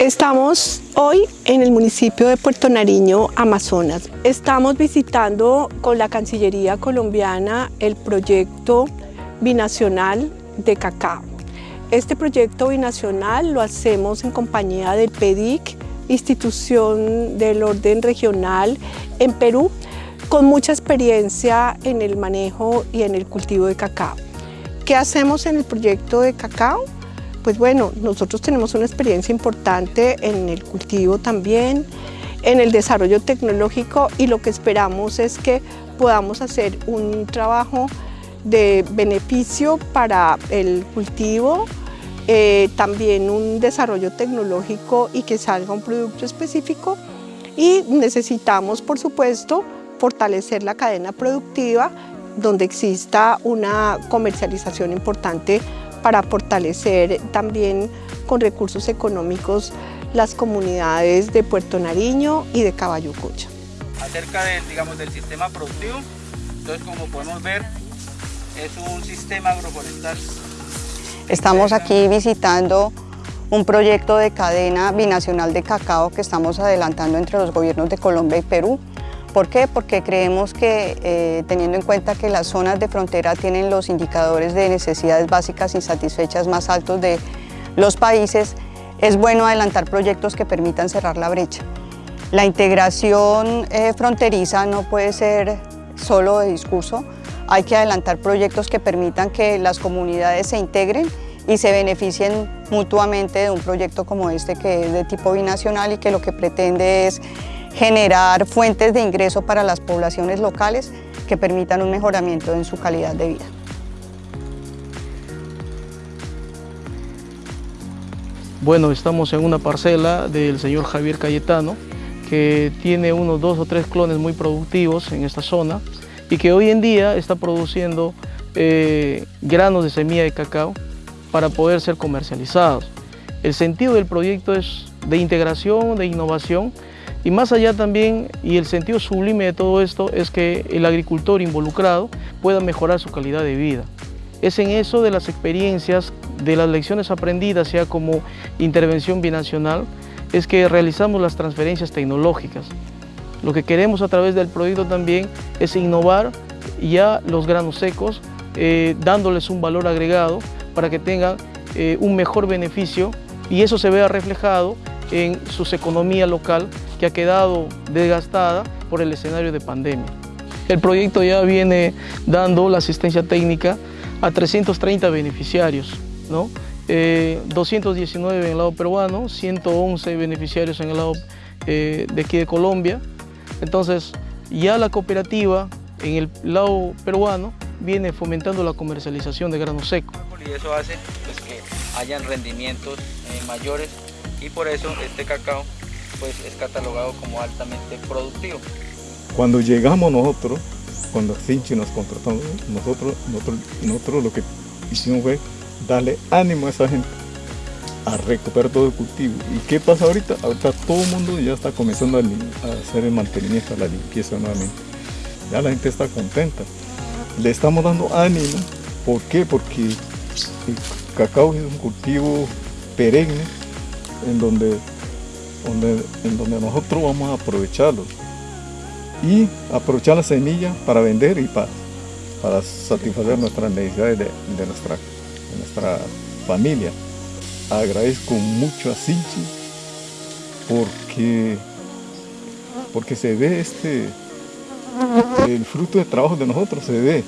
Estamos hoy en el municipio de Puerto Nariño, Amazonas. Estamos visitando con la Cancillería colombiana el proyecto binacional de cacao. Este proyecto binacional lo hacemos en compañía del PEDIC, institución del orden regional en Perú, con mucha experiencia en el manejo y en el cultivo de cacao. ¿Qué hacemos en el proyecto de cacao? Pues bueno, nosotros tenemos una experiencia importante en el cultivo también, en el desarrollo tecnológico y lo que esperamos es que podamos hacer un trabajo de beneficio para el cultivo, eh, también un desarrollo tecnológico y que salga un producto específico. Y necesitamos, por supuesto, fortalecer la cadena productiva donde exista una comercialización importante para fortalecer también con recursos económicos las comunidades de Puerto Nariño y de Caballo Cocha. Acerca del, digamos, del sistema productivo, entonces como podemos ver, es un sistema agroforestal. Estamos aquí visitando un proyecto de cadena binacional de cacao que estamos adelantando entre los gobiernos de Colombia y Perú. ¿Por qué? Porque creemos que eh, teniendo en cuenta que las zonas de frontera tienen los indicadores de necesidades básicas insatisfechas más altos de los países, es bueno adelantar proyectos que permitan cerrar la brecha. La integración eh, fronteriza no puede ser solo de discurso, hay que adelantar proyectos que permitan que las comunidades se integren y se beneficien mutuamente de un proyecto como este que es de tipo binacional y que lo que pretende es generar fuentes de ingreso para las poblaciones locales que permitan un mejoramiento en su calidad de vida. Bueno, estamos en una parcela del señor Javier Cayetano, que tiene unos dos o tres clones muy productivos en esta zona y que hoy en día está produciendo eh, granos de semilla de cacao para poder ser comercializados. El sentido del proyecto es de integración, de innovación y más allá también, y el sentido sublime de todo esto es que el agricultor involucrado pueda mejorar su calidad de vida. Es en eso de las experiencias, de las lecciones aprendidas, sea como intervención binacional, es que realizamos las transferencias tecnológicas. Lo que queremos a través del proyecto también es innovar ya los granos secos, eh, dándoles un valor agregado para que tengan eh, un mejor beneficio y eso se vea reflejado en su economía local que ha quedado desgastada por el escenario de pandemia. El proyecto ya viene dando la asistencia técnica a 330 beneficiarios, ¿no? 219 eh, en el lado peruano, 111 beneficiarios en el lado de aquí de Colombia, entonces, ya la cooperativa en el lado peruano viene fomentando la comercialización de grano seco. Y eso hace pues, que hayan rendimientos eh, mayores y por eso este cacao pues, es catalogado como altamente productivo. Cuando llegamos nosotros, cuando Finchi nos contrató, nosotros, nosotros, nosotros lo que hicimos fue darle ánimo a esa gente a recuperar todo el cultivo. ¿Y qué pasa ahorita? Ahorita todo el mundo ya está comenzando a, hacer el mantenimiento, la limpieza nuevamente. Ya la gente está contenta. Le estamos dando ánimo. ¿Por qué? Porque el cacao es un cultivo perenne en donde, en donde nosotros vamos a aprovecharlo. Y aprovechar la semilla para vender y para, para satisfacer nuestras necesidades de, nuestra, de nuestra familia agradezco mucho a Sinchi porque, porque se ve este, el fruto de trabajo de nosotros se ve.